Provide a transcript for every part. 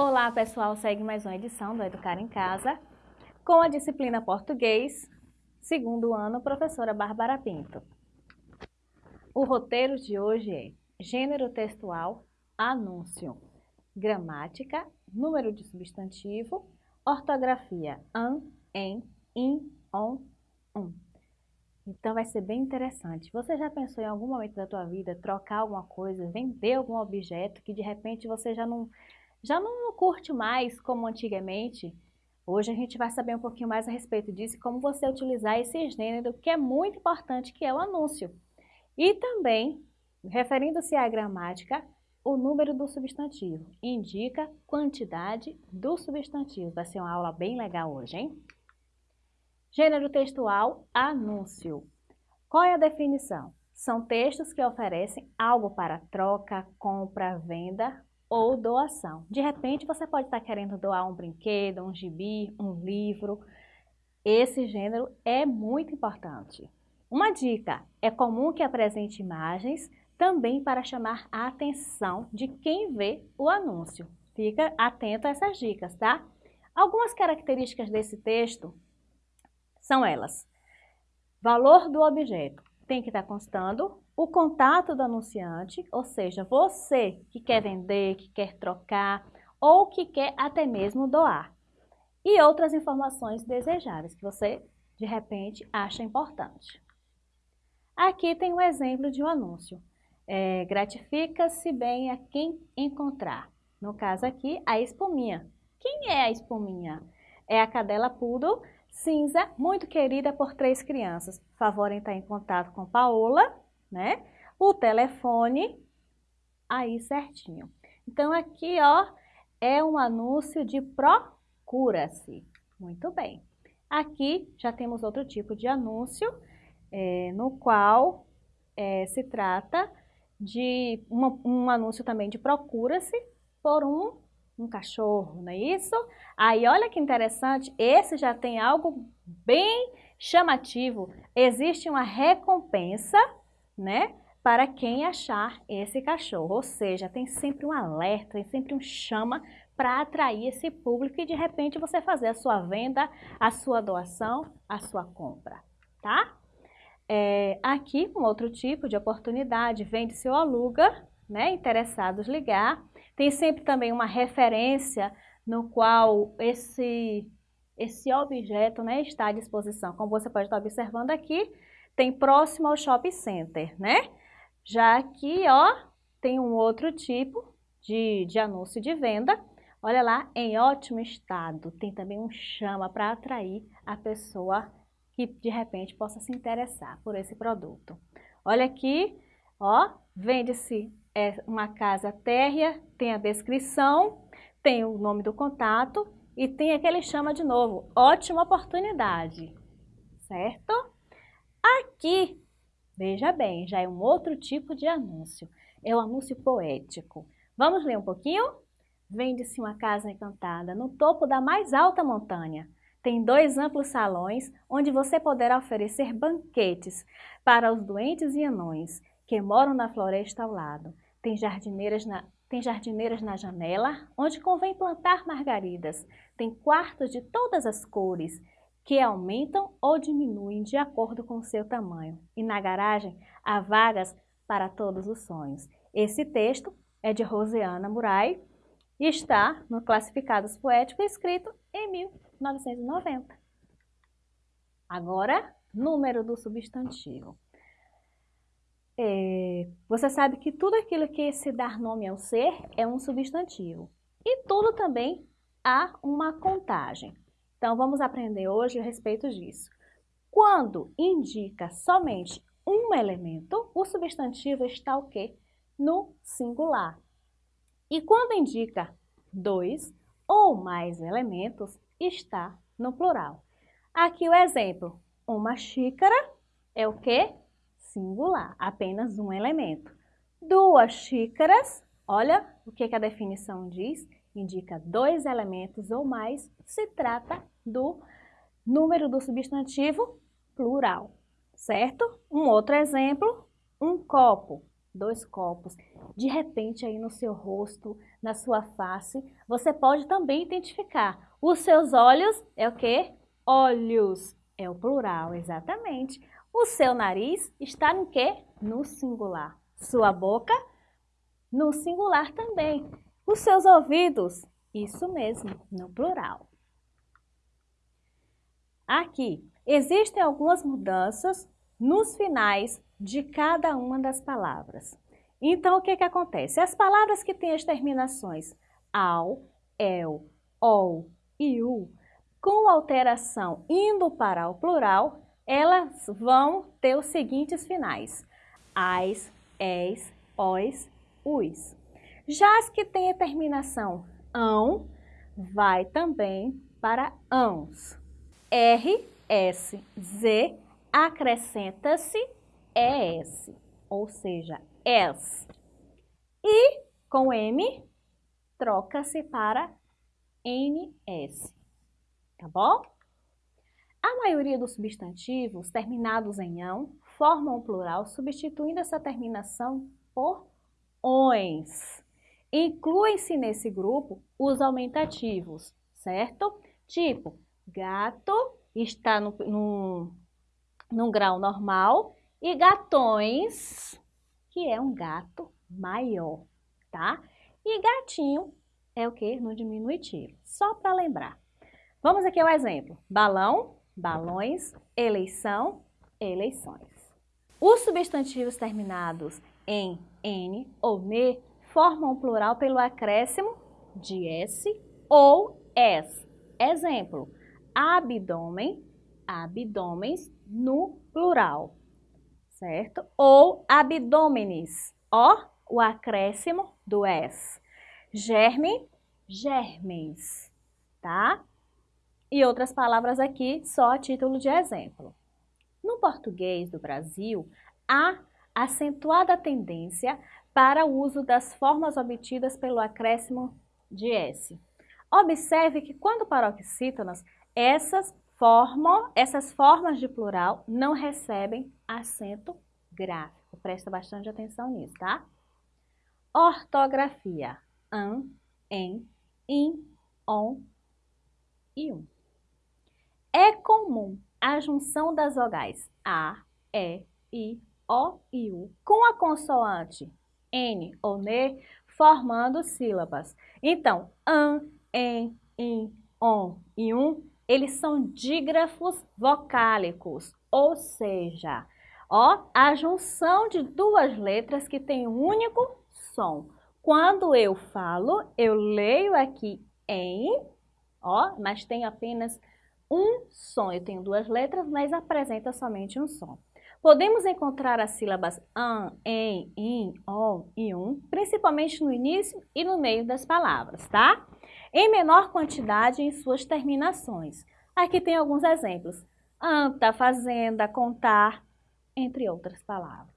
Olá pessoal, segue mais uma edição do Educar em Casa com a disciplina Português, segundo ano, professora Bárbara Pinto. O roteiro de hoje é gênero textual, anúncio, gramática, número de substantivo, ortografia, an, em, in, on, um. Então vai ser bem interessante. Você já pensou em algum momento da tua vida trocar alguma coisa, vender algum objeto que de repente você já não já não curte mais como antigamente. Hoje a gente vai saber um pouquinho mais a respeito disso e como você utilizar esse gênero que é muito importante, que é o anúncio. E também, referindo-se à gramática, o número do substantivo indica quantidade do substantivo. Vai ser uma aula bem legal hoje, hein? Gênero textual, anúncio. Qual é a definição? São textos que oferecem algo para troca, compra, venda ou doação. De repente, você pode estar querendo doar um brinquedo, um gibi, um livro. Esse gênero é muito importante. Uma dica, é comum que apresente imagens também para chamar a atenção de quem vê o anúncio. Fica atento a essas dicas, tá? Algumas características desse texto são elas. Valor do objeto tem que estar constando o contato do anunciante, ou seja, você que quer vender, que quer trocar ou que quer até mesmo doar. E outras informações desejáveis que você, de repente, acha importante. Aqui tem um exemplo de um anúncio. É, Gratifica-se bem a quem encontrar. No caso aqui, a espuminha. Quem é a espuminha? É a cadela poodle cinza, muito querida por três crianças. Favor em estar em contato com Paola, né? O telefone, aí certinho. Então, aqui, ó, é um anúncio de procura-se. Muito bem. Aqui já temos outro tipo de anúncio, é, no qual é, se trata de uma, um anúncio também de procura-se por um, um cachorro, não é isso? Aí, olha que interessante, esse já tem algo bem chamativo. Existe uma recompensa né? Para quem achar esse cachorro. Ou seja, tem sempre um alerta, tem sempre um chama para atrair esse público e de repente você fazer a sua venda, a sua doação, a sua compra, tá? É, aqui, um outro tipo de oportunidade, vende-se ou aluga, né? Interessados ligar. Tem sempre também uma referência no qual esse, esse objeto né, está à disposição. Como você pode estar observando aqui, tem próximo ao shopping center, né? Já aqui, ó, tem um outro tipo de, de anúncio de venda. Olha lá, em ótimo estado. Tem também um chama para atrair a pessoa que de repente possa se interessar por esse produto. Olha aqui, ó, vende-se é, uma casa térrea, tem a descrição, tem o nome do contato e tem aquele chama de novo. Ótima oportunidade, certo? Aqui, veja bem, já é um outro tipo de anúncio. É o um anúncio poético. Vamos ler um pouquinho? Vende-se uma casa encantada no topo da mais alta montanha. Tem dois amplos salões onde você poderá oferecer banquetes para os doentes e anões que moram na floresta ao lado. Tem jardineiras na, tem jardineiras na janela, onde convém plantar margaridas. Tem quartos de todas as cores que aumentam ou diminuem de acordo com o seu tamanho. E na garagem há vagas para todos os sonhos. Esse texto é de Rosiana Murai e está no Classificados Poéticos, escrito em 1990. Agora, número do substantivo. É, você sabe que tudo aquilo que se dar nome ao ser é um substantivo. E tudo também há uma contagem. Então, vamos aprender hoje a respeito disso. Quando indica somente um elemento, o substantivo está o quê? No singular. E quando indica dois ou mais elementos, está no plural. Aqui o exemplo, uma xícara é o quê? Singular, apenas um elemento. Duas xícaras, olha o que, que a definição diz, indica dois elementos ou mais, se trata do número do substantivo plural, certo? Um outro exemplo, um copo, dois copos. De repente, aí no seu rosto, na sua face, você pode também identificar. Os seus olhos é o quê? Olhos. É o plural, exatamente. O seu nariz está no quê? No singular. Sua boca? No singular também. Os seus ouvidos? Isso mesmo, no plural. Aqui, existem algumas mudanças nos finais de cada uma das palavras. Então, o que, que acontece? As palavras que têm as terminações ao, el, ol e u, com alteração indo para o plural, elas vão ter os seguintes finais. As, es, os, us. Já as que têm a terminação ão, vai também para ãos. R, S, Z, acrescenta-se ES, ou seja, ES. E com M, troca-se para NS, tá bom? A maioria dos substantivos terminados em ão formam o plural, substituindo essa terminação por ONs. Incluem-se nesse grupo os aumentativos, certo? Tipo, gato está no, no, grau normal e gatões, que é um gato maior, tá? E gatinho é o que? No diminutivo, só para lembrar. Vamos aqui ao exemplo. Balão, balões, eleição, eleições. Os substantivos terminados em N ou NE formam o plural pelo acréscimo de S ou S. Exemplo, abdômen, abdômenes no plural, certo? Ou abdômenes, ó, o acréscimo do S. Germe, germens, tá? E outras palavras aqui, só a título de exemplo. No português do Brasil, há acentuada tendência para o uso das formas obtidas pelo acréscimo de S. Observe que quando paroxítonas, essas, essas formas de plural não recebem acento gráfico. Presta bastante atenção nisso, tá? Ortografia. An, em, in, on e um. É comum a junção das vogais A, E, I, O e U com a consoante N ou NE formando sílabas. Então, an, em, in, on e um, eles são dígrafos vocálicos, ou seja, ó, a junção de duas letras que tem um único som. Quando eu falo, eu leio aqui em, ó, mas tem apenas um som. Eu tenho duas letras, mas apresenta somente um som. Podemos encontrar as sílabas an, em, in, on e um, principalmente no início e no meio das palavras, tá? Em menor quantidade em suas terminações. Aqui tem alguns exemplos. Anta, fazenda, contar, entre outras palavras.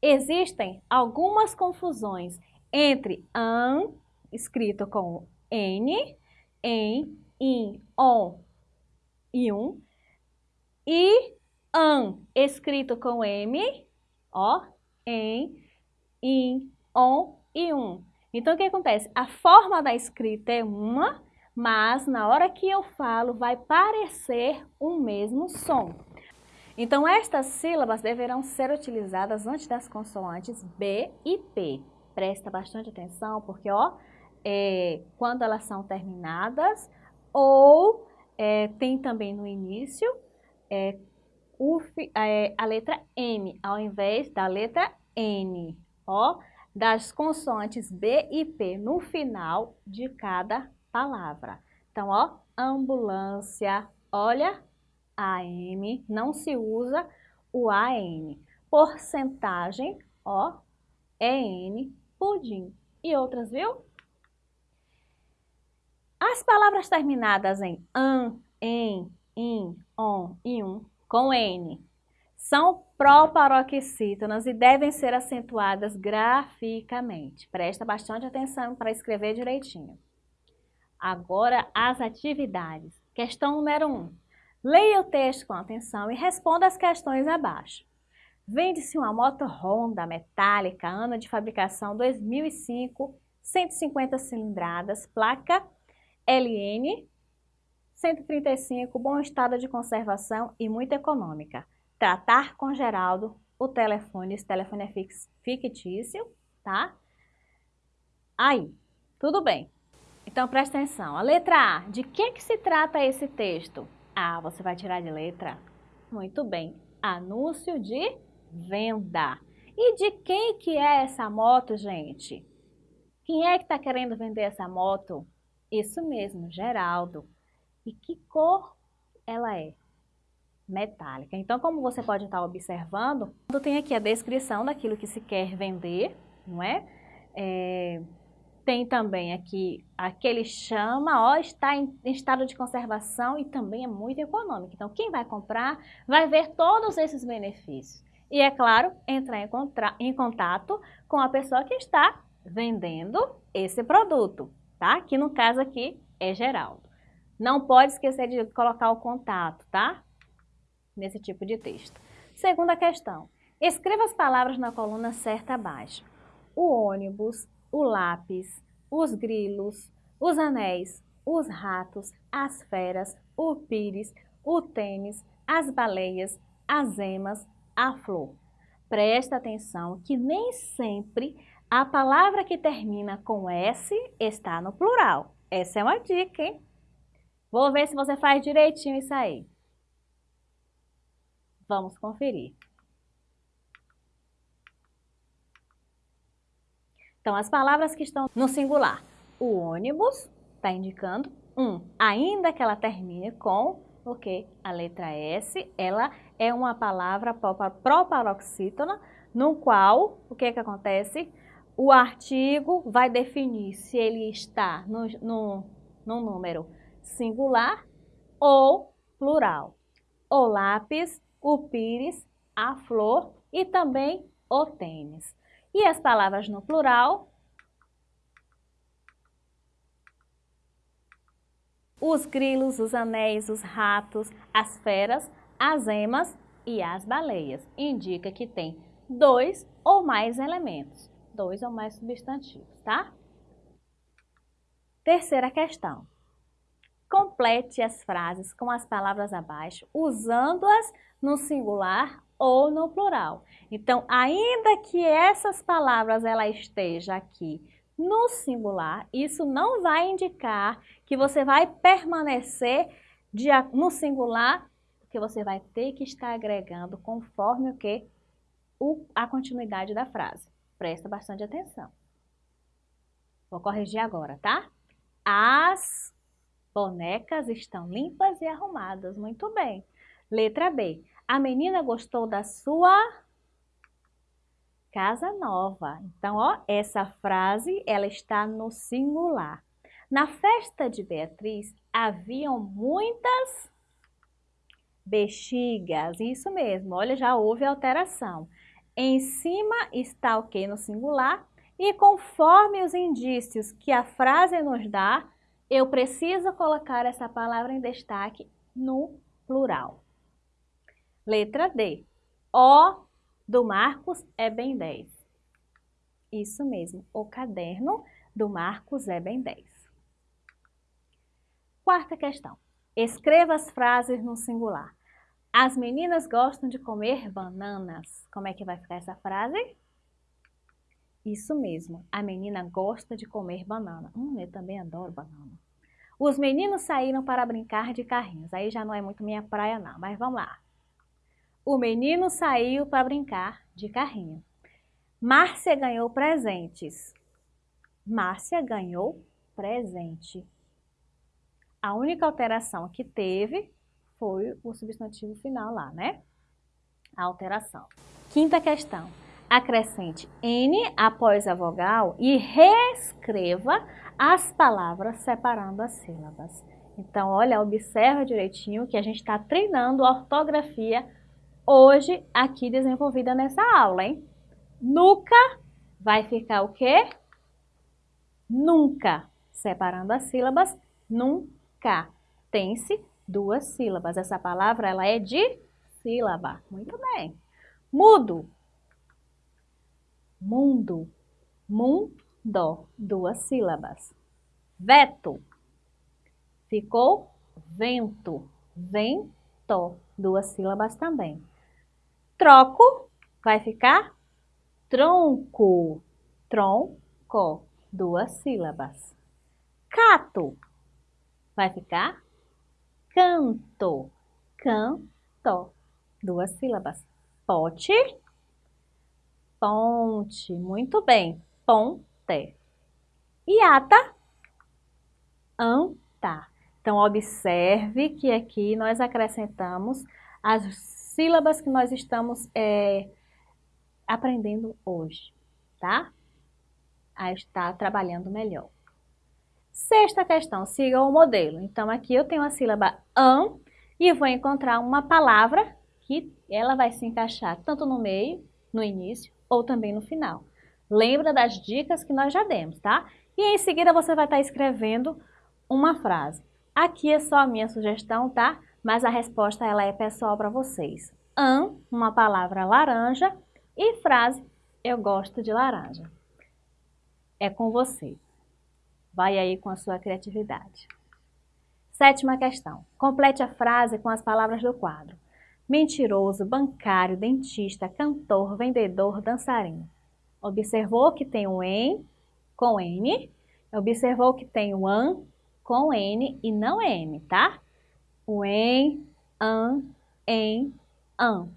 Existem algumas confusões entre an, escrito com N, em, in, on e um, e an, escrito com M, ó, em, in, on e um. Então, o que acontece? A forma da escrita é uma, mas na hora que eu falo vai parecer o mesmo som. Então, estas sílabas deverão ser utilizadas antes das consoantes B e P. Presta bastante atenção, porque ó, é, quando elas são terminadas, ou é, tem também no início, é, o, é, a letra M ao invés da letra N, ó, das consoantes B e P no final de cada palavra. Então, ó, ambulância, olha, AM, não se usa o AN. Porcentagem, ó, EN, pudim. E outras, viu? As palavras terminadas em an, em, in, on e um com N. São proparoxítonas e devem ser acentuadas graficamente. Presta bastante atenção para escrever direitinho. Agora, as atividades. Questão número 1. Um. Leia o texto com atenção e responda as questões abaixo. Vende-se uma moto Honda metálica, ano de fabricação 2005, 150 cilindradas, placa LN 135, bom estado de conservação e muito econômica. Tratar com Geraldo, o telefone, esse telefone é fictício, tá? Aí, tudo bem. Então, presta atenção. A letra A, de que, que se trata esse texto? Ah, você vai tirar de letra? Muito bem. Anúncio de venda. E de quem que é essa moto, gente? Quem é que está querendo vender essa moto? Isso mesmo, Geraldo. E que cor ela é? Metálica. Então, como você pode estar observando, tem aqui a descrição daquilo que se quer vender, não é? é tem também aqui aquele chama, ó, está em, em estado de conservação e também é muito econômico. Então, quem vai comprar vai ver todos esses benefícios. E, é claro, entrar em, em contato com a pessoa que está vendendo esse produto, tá? Que no caso aqui é Geraldo. Não pode esquecer de colocar o contato, tá? Nesse tipo de texto. Segunda questão. Escreva as palavras na coluna certa abaixo. O ônibus, o lápis, os grilos, os anéis, os ratos, as feras, o pires, o tênis, as baleias, as emas, a flor. Presta atenção que nem sempre a palavra que termina com S está no plural. Essa é uma dica, hein? Vou ver se você faz direitinho isso aí. Vamos conferir. Então, as palavras que estão no singular. O ônibus está indicando um. Ainda que ela termine com o que? A letra S, ela é uma palavra proparoxítona, no qual, o que que acontece? O artigo vai definir se ele está no, no, no número singular ou plural. O lápis, o pires, a flor e também o tênis. E as palavras no plural, os grilos, os anéis, os ratos, as feras, as emas e as baleias. Indica que tem dois ou mais elementos, dois ou mais substantivos, tá? Terceira questão. Complete as frases com as palavras abaixo, usando-as no singular ou no plural. Então, ainda que essas palavras ela esteja aqui no singular, isso não vai indicar que você vai permanecer de, no singular, que você vai ter que estar agregando conforme o que? O, a continuidade da frase. Presta bastante atenção. Vou corrigir agora, tá? As Bonecas estão limpas e arrumadas. Muito bem. Letra B. A menina gostou da sua casa nova. Então, ó, essa frase, ela está no singular. Na festa de Beatriz, haviam muitas bexigas. Isso mesmo, olha, já houve alteração. Em cima está o que no singular e conforme os indícios que a frase nos dá, eu preciso colocar essa palavra em destaque no plural. Letra D. O do Marcos é bem 10. Isso mesmo, o caderno do Marcos é bem 10. Quarta questão. Escreva as frases no singular. As meninas gostam de comer bananas. Como é que vai ficar essa frase? Isso mesmo, a menina gosta de comer banana. Hum, eu também adoro banana. Os meninos saíram para brincar de carrinhos. Aí já não é muito minha praia não, mas vamos lá. O menino saiu para brincar de carrinho. Márcia ganhou presentes. Márcia ganhou presente. A única alteração que teve foi o substantivo final lá, né? A alteração. Quinta questão acrescente N após a vogal e reescreva as palavras separando as sílabas. Então, olha, observa direitinho que a gente está treinando a ortografia hoje aqui desenvolvida nessa aula, hein? Nunca vai ficar o quê? Nunca. Separando as sílabas, nunca. Tem-se duas sílabas. Essa palavra, ela é de sílaba. Muito bem. Mudo. Mundo. Mundo. Duas sílabas. Veto. Ficou vento. Vento. Duas sílabas também. Troco. Vai ficar tronco. Tronco. Duas sílabas. Cato. Vai ficar canto. Canto. Duas sílabas. Pote. Ponte. Muito bem. Ponte. E ata. Anta. Então, observe que aqui nós acrescentamos as sílabas que nós estamos é, aprendendo hoje, tá? A estar trabalhando melhor. Sexta questão, siga o modelo. Então, aqui eu tenho a sílaba an e vou encontrar uma palavra que ela vai se encaixar tanto no meio, no início ou também no final. Lembra das dicas que nós já demos, tá? E em seguida você vai estar escrevendo uma frase. Aqui é só a minha sugestão, tá? Mas a resposta ela é pessoal para vocês. An, uma palavra laranja e frase, eu gosto de laranja. É com você. Vai aí com a sua criatividade. Sétima questão. Complete a frase com as palavras do quadro. Mentiroso, bancário, dentista, cantor, vendedor, dançarino. Observou que tem o em com N. Observou que tem o an com N e não M, tá? O em, an, em, an,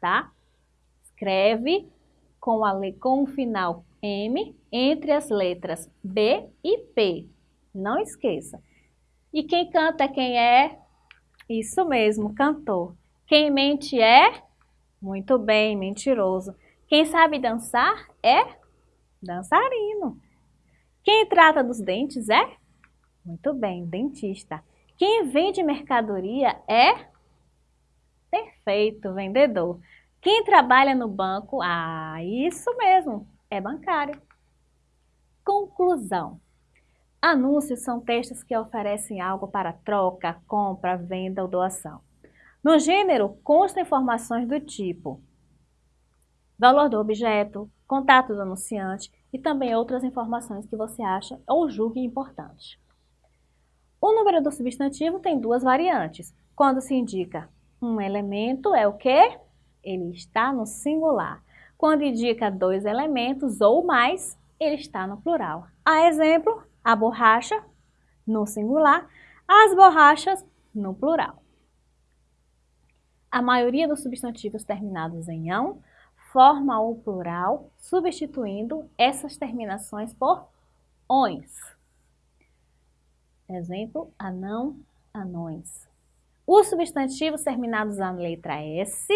tá? Escreve com, a, com o final M entre as letras B e P. Não esqueça. E quem canta é quem é? Isso mesmo, cantor. Quem mente é? Muito bem, mentiroso. Quem sabe dançar é? Dançarino. Quem trata dos dentes é? Muito bem, dentista. Quem vende mercadoria é? Perfeito, vendedor. Quem trabalha no banco? Ah, isso mesmo, é bancário. Conclusão. Anúncios são textos que oferecem algo para troca, compra, venda ou doação. No gênero, constam informações do tipo valor do objeto, contato do anunciante e também outras informações que você acha ou julgue importantes. O número do substantivo tem duas variantes. Quando se indica um elemento, é o que? Ele está no singular. Quando indica dois elementos ou mais, ele está no plural. A exemplo, a borracha no singular, as borrachas no plural. A maioria dos substantivos terminados em ão forma o plural, substituindo essas terminações por ões. Exemplo, anão, anões. Os substantivos terminados na letra S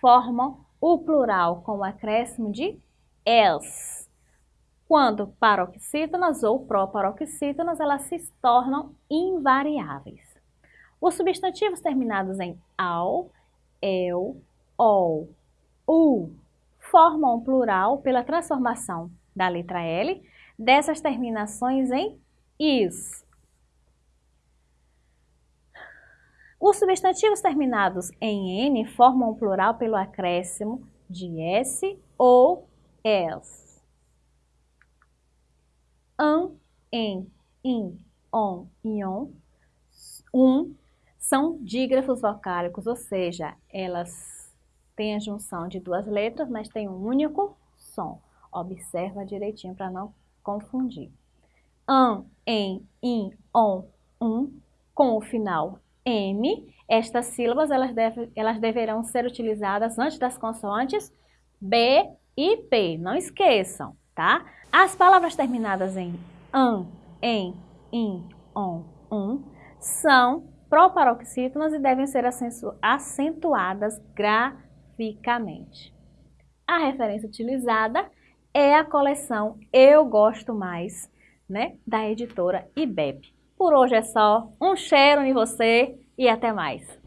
formam o plural com o acréscimo de els quando paroxítonas ou proparoxítonas, elas se tornam invariáveis. Os substantivos terminados em ao, eu, ol, u formam um plural pela transformação da letra L dessas terminações em is. Os substantivos terminados em N formam um plural pelo acréscimo de S ou s an, em, in, on, ion, um, são dígrafos vocálicos, ou seja, elas têm a junção de duas letras, mas tem um único som. Observa direitinho para não confundir. An, em, in, on, um, com o final M, estas sílabas elas, deve, elas deverão ser utilizadas antes das consoantes B e P. Não esqueçam, tá? As palavras terminadas em an, em, in, on, um são proparoxítonas e devem ser acentuadas graficamente. A referência utilizada é a coleção Eu Gosto Mais, né, da editora IBEP. Por hoje é só, um cheiro em você e até mais!